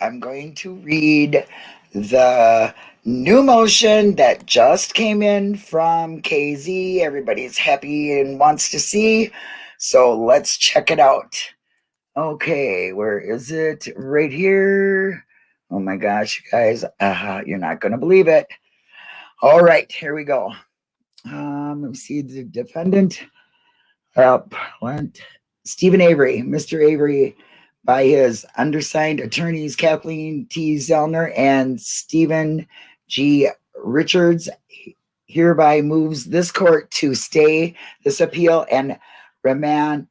I'm going to read the new motion that just came in from KZ. Everybody's happy and wants to see. So let's check it out. Okay, where is it? Right here. Oh my gosh, guys, uh, you're not going to believe it. All right, here we go. Um, let me see the defendant. Up went Steven Avery, Mr. Avery by his undersigned attorneys Kathleen T. Zellner and Steven G. Richards hereby moves this court to stay this appeal and remand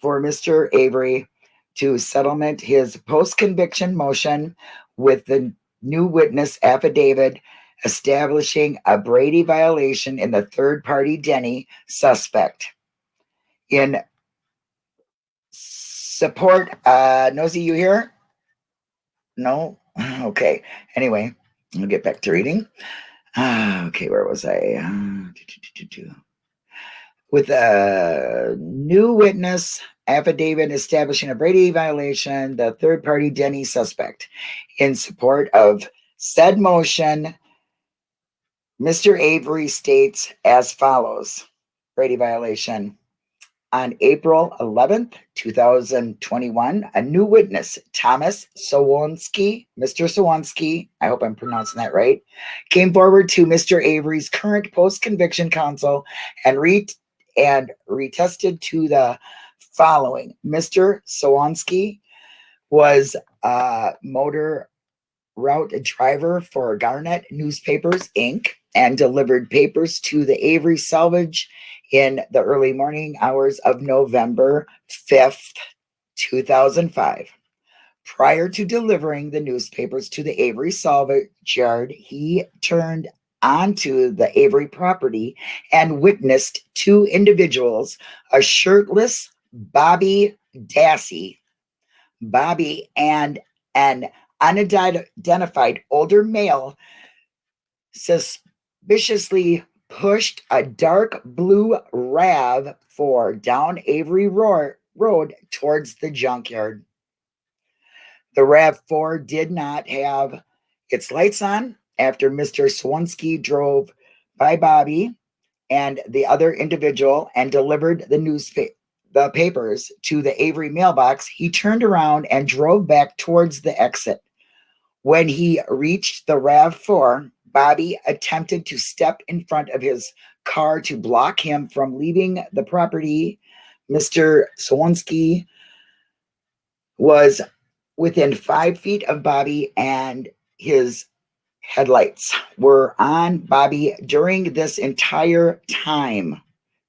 for Mr. Avery to settlement his post-conviction motion with the new witness affidavit establishing a Brady violation in the third party Denny suspect. In support. Uh, Nosy, you here? No? Okay. Anyway, I'll get back to reading. Uh, okay, where was I? Uh, with a new witness affidavit establishing a Brady violation, the third party Denny suspect. In support of said motion, Mr. Avery states as follows Brady violation. On April 11th, 2021, a new witness, Thomas Sowinski, Mr. Sowinski, I hope I'm pronouncing that right, came forward to Mr. Avery's current post-conviction counsel and re and retested to the following. Mr. Sowinski was a motor route driver for Gannett Newspapers, Inc., and delivered papers to the Avery Salvage in the early morning hours of November 5th, 2005. Prior to delivering the newspapers to the Avery salvage yard, he turned onto the Avery property and witnessed two individuals, a shirtless Bobby Dassey, Bobby and an unidentified older male suspiciously pushed a dark blue RAV4 down Avery Road towards the junkyard. The RAV4 did not have its lights on after Mr. Sowinski drove by Bobby and the other individual and delivered the newspaper the papers to the Avery mailbox, he turned around and drove back towards the exit. When he reached the RAV4, Bobby attempted to step in front of his car to block him from leaving the property. Mr. Sowinski was within five feet of Bobby and his headlights were on Bobby during this entire time.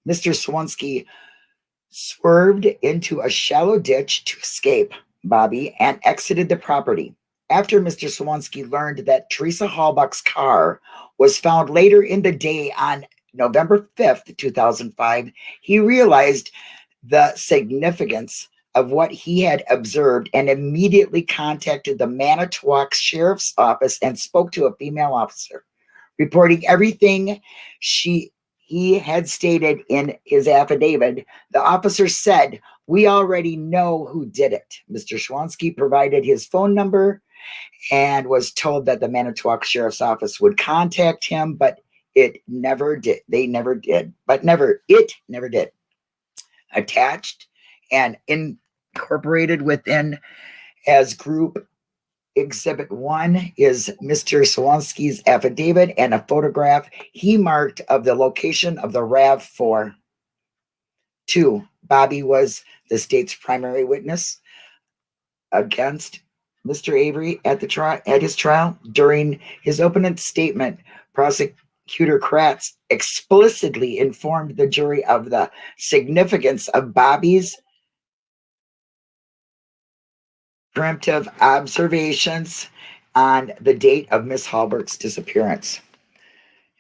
Mr. Sowinski swerved into a shallow ditch to escape Bobby and exited the property after Mr. Sowinski learned that Teresa Halbach's car was found later in the day on November 5th, 2005, he realized the significance of what he had observed and immediately contacted the Manitowoc Sheriff's Office and spoke to a female officer, reporting everything she he had stated in his affidavit. The officer said, we already know who did it. Mr. Sowinski provided his phone number and was told that the Manitowoc Sheriff's Office would contact him, but it never did. They never did, but never, it never did. Attached and incorporated within as group exhibit one is Mr. Sowinski's affidavit and a photograph he marked of the location of the RAV4. Two, Bobby was the state's primary witness against Mr. Avery at the trial at his trial during his opening statement, prosecutor Kratz explicitly informed the jury of the significance of Bobby's preemptive observations on the date of Miss Halbach's disappearance.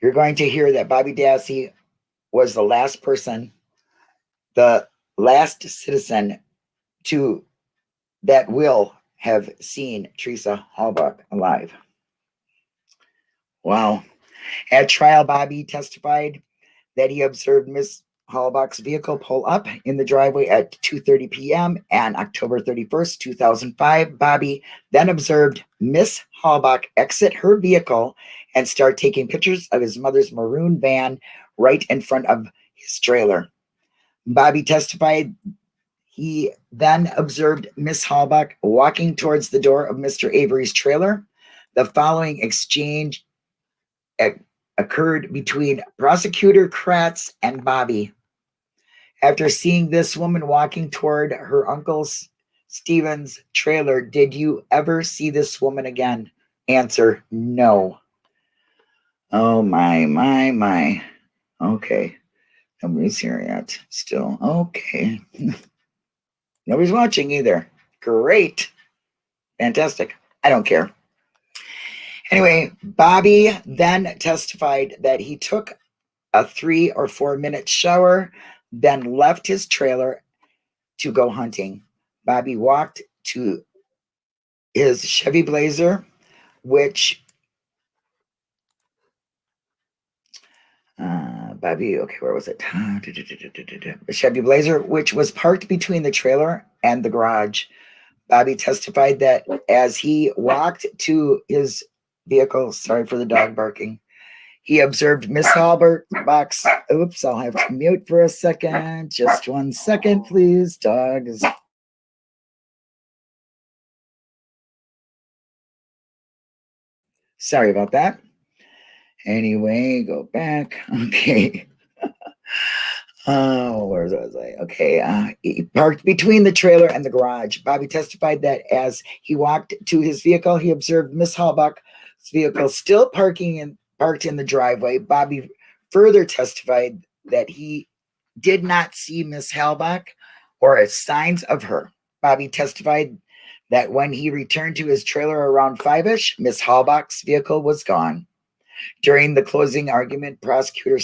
You're going to hear that Bobby Dassey was the last person, the last citizen to that will have seen Teresa Halbach alive. Wow. At trial, Bobby testified that he observed Miss Halbach's vehicle pull up in the driveway at 2:30 p.m. and October 31st, 2005. Bobby then observed Miss Halbach exit her vehicle and start taking pictures of his mother's maroon van right in front of his trailer. Bobby testified he then observed Miss Halbach walking towards the door of Mr. Avery's trailer. The following exchange eh, occurred between prosecutor Kratz and Bobby. After seeing this woman walking toward her uncle's Stevens trailer, did you ever see this woman again? Answer, no. Oh my, my, my. Okay. Nobody's here yet. Still. Okay. Nobody's watching either. Great. Fantastic. I don't care. Anyway, Bobby then testified that he took a three or four minute shower, then left his trailer to go hunting. Bobby walked to his Chevy Blazer, which uh, Bobby, okay, where was it? The Chevy Blazer, which was parked between the trailer and the garage. Bobby testified that as he walked to his vehicle, sorry for the dog barking, he observed Miss Halbert box. Oops, I'll have to mute for a second. Just one second, please. Dogs. Sorry about that. Anyway, go back. Okay. Oh, where was I? Okay, uh, he parked between the trailer and the garage. Bobby testified that as he walked to his vehicle, he observed Miss Halbach's vehicle still parking in parked in the driveway. Bobby further testified that he did not see Miss Halbach or signs of her. Bobby testified that when he returned to his trailer around five-ish, Miss Halbach's vehicle was gone. During the closing argument, prosecutor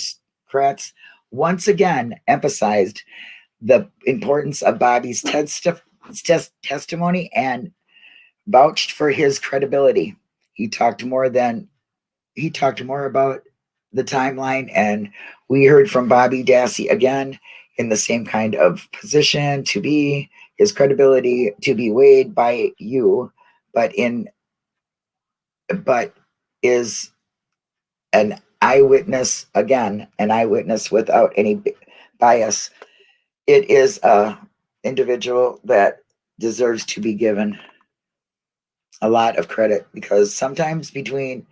Kratz once again emphasized the importance of Bobby's testimony and vouched for his credibility. He talked more than he talked more about the timeline, and we heard from Bobby Dassey again in the same kind of position to be his credibility to be weighed by you, but in but is an eyewitness again, an eyewitness without any bias. It is a individual that deserves to be given a lot of credit because sometimes between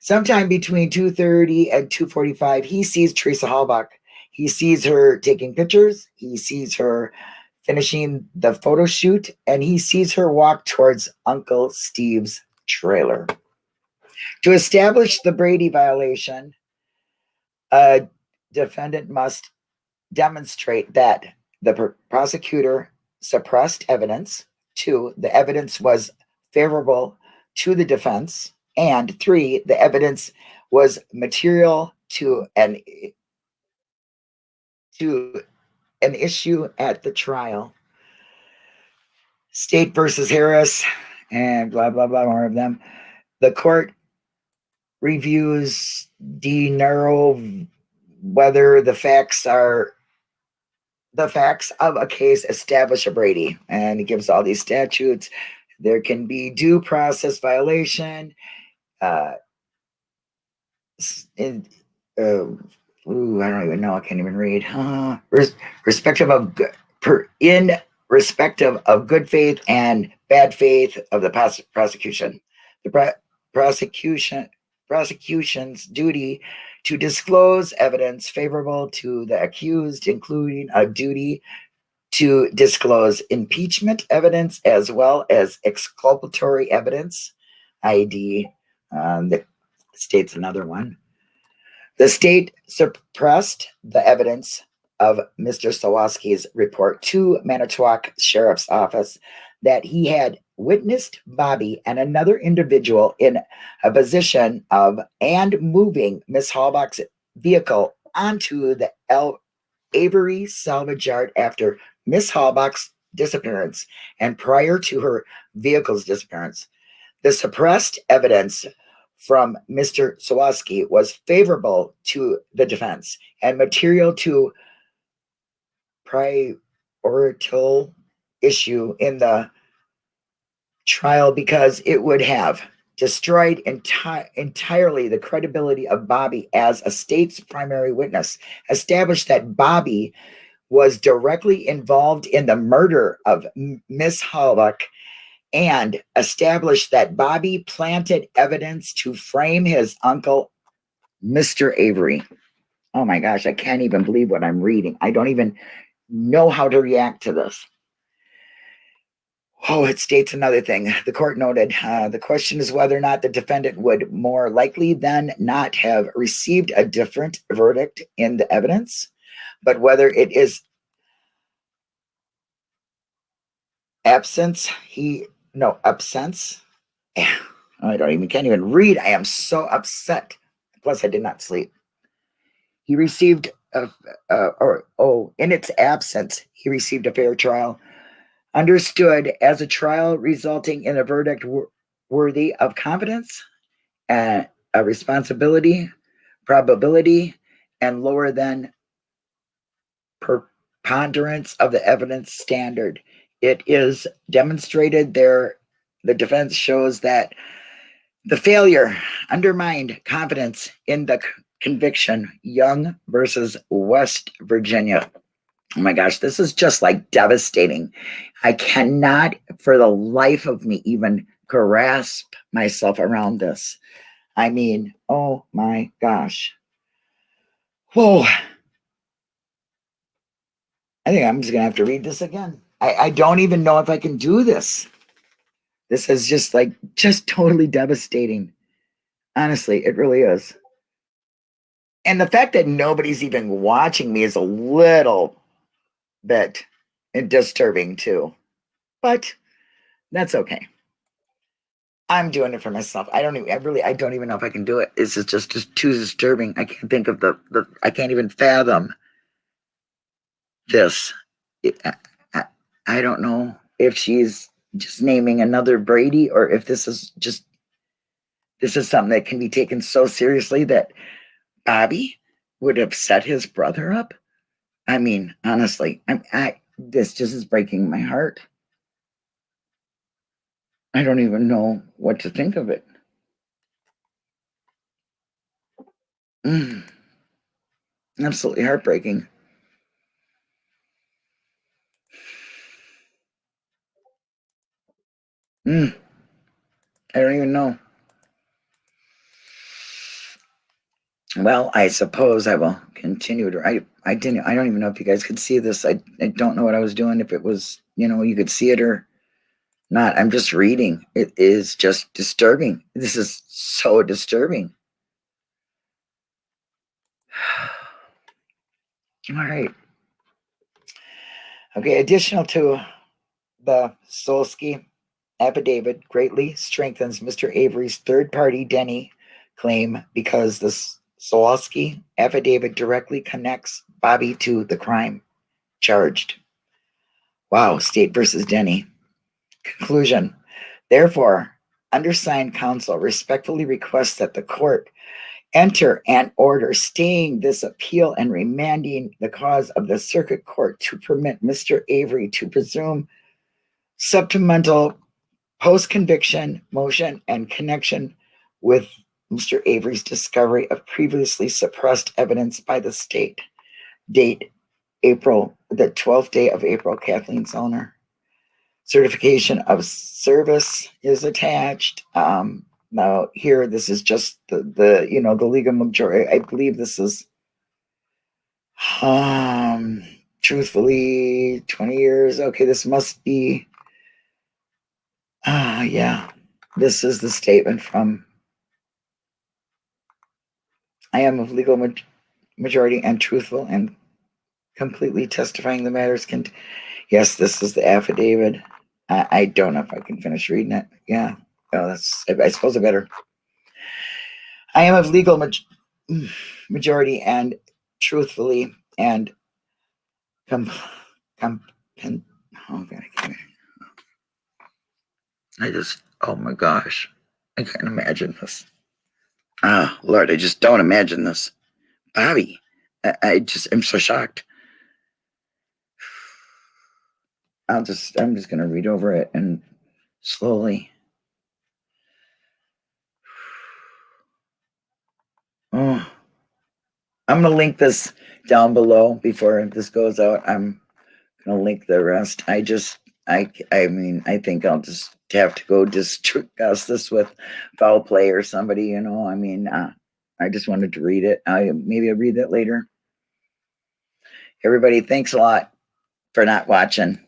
sometime between 2.30 and 2.45 he sees teresa halbach. He sees her taking pictures. He sees her finishing the photo shoot and he sees her walk towards uncle steve's trailer to establish the Brady violation, a defendant must demonstrate that the prosecutor suppressed evidence, two, the evidence was favorable to the defense, and three, the evidence was material to an to an issue at the trial. State versus Harris and blah blah blah more of them. The court reviews de narrow whether the facts are the facts of a case establish a Brady, and he gives all these statutes. There can be due process violation. Uh, in, uh, ooh, I don't even know. I can't even read. Uh, res- respective of per in respective of good faith and bad faith of the pros- prosecution. The pro- prosecution prosecution's duty to disclose evidence favorable to the accused, including a duty to disclose impeachment evidence as well as exculpatory evidence, ID. Um, that states another one. The state suppressed the evidence of Mr. Sowinski's report to Manitowoc Sheriff's Office that he had witnessed Bobby and another individual in a position of and moving Miss Halbach's vehicle onto the El Avery salvage yard after Miss Halbach's disappearance and prior to her vehicle's disappearance. The suppressed evidence from Mr. Sowinski was favorable to the defense and material to priorital issue in the trial because it would have destroyed enti- entirely the credibility of Bobby as a state's primary witness, established that Bobby was directly involved in the murder of Miss Halbach, and established that Bobby planted evidence to frame his uncle, Mr. Avery. Oh my gosh, I can't even believe what I'm reading. I don't even know how to react to this. Oh, it states another thing. The court noted uh, the question is whether or not the defendant would more likely than not have received a different verdict in the evidence, but whether it is absence, he, no, absence. I don't even, can't even read. I am so upset. Plus, I did not sleep. He received, a, uh, or, oh, in its absence, he received a fair trial understood as a trial resulting in a verdict worthy of confidence and a responsibility, probability, and lower than preponderance of the evidence standard. It is demonstrated there, the defense shows that the failure undermined confidence in the conviction, Young versus West Virginia. Oh my gosh, this is just like devastating. I cannot, for the life of me, even grasp myself around this. I mean, oh my gosh. Whoa. I think I'm just to have to read this again. I, I don't even know if I can do this. This is just like, just totally devastating. Honestly, it really is. And the fact that nobody's even watching me is a little bit disturbing too. But that's okay. I'm doing it for myself. I don't even I really I don't even know if I can do it. It's just just too disturbing. I can't think of the the I can't even fathom this. I, I, I don't know if she's just naming another Brady or if this is just this is something that can be taken so seriously that Bobby would have set his brother up. I mean, honestly, I'm I this just is breaking my heart. I don't even know what to think of it. Mm. Absolutely heartbreaking. Mm. I don't even know. Well, I suppose I will continue to. I I didn't. I don't even know if you guys could see this. I I don't know what I was doing. If it was, you know, you could see it or not. I'm just reading. It is just disturbing. This is so disturbing. All right. Okay. Additional to the Solsky affidavit, greatly strengthens Mr. Avery's third-party Denny claim because this Solosky affidavit directly connects Bobby to the crime charged. Wow, State versus Denny. Conclusion. Therefore, undersigned counsel respectfully requests that the court enter an order staying this appeal and remanding the cause of the circuit court to permit Mr. Avery to presume supplemental post conviction motion and connection with Mr. Avery's discovery of previously suppressed evidence by the state. Date April, the 12th day of April, Kathleen Zellner. Certification of service is attached. Um, now here, this is just the, the, you know, the legal majority. I believe this is, um, truthfully, 20 years. Okay, this must be, ah, uh, yeah, this is the statement from I am of legal ma- majority and truthful and completely testifying the matters can. Yes, this is the affidavit. I, I don't know if I can finish reading it. Yeah. Oh, that's. I, I suppose I better. I am of legal ma- majority and truthfully and com, com, oh God, I. I just. Oh my gosh, I can't imagine this. Oh, Lord, I just don't imagine this. Bobby, I, I just am so shocked. I'll just, I'm just gonna read over it and slowly. Oh, I'm gonna link this down below before this goes out. I'm gonna link the rest. I just, I, I mean, I think I'll just have to go discuss this with foul play or somebody, you know, I mean, uh, I just wanted to read it. I, maybe I'll read that later. Everybody, thanks a lot for not watching.